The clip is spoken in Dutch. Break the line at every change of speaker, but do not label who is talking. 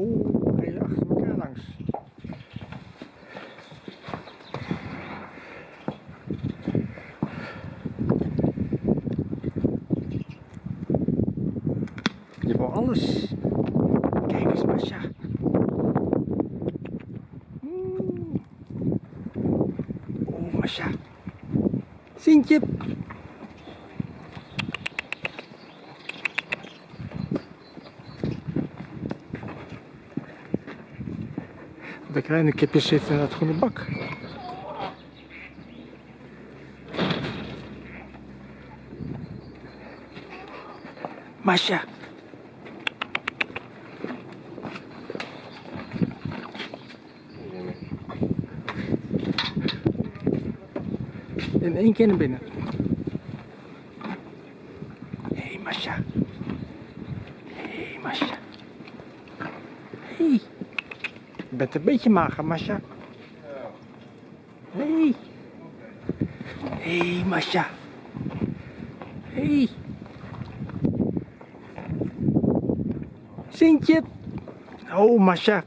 Oeh, is achter elkaar langs. Je wil alles. Kijk eens, Masha. Oeh, Masha. Sintje. De kleine kipjes zitten in dat groene bak. Masha. In één keer naar binnen. Hé, hey, Masha. Hé, hey, Masha. Hé. Hey. Bent een beetje mager, Masha. Hé. Hey. Hé, hey, Masha. Hé. Hey. Sintje. Oh, Masha.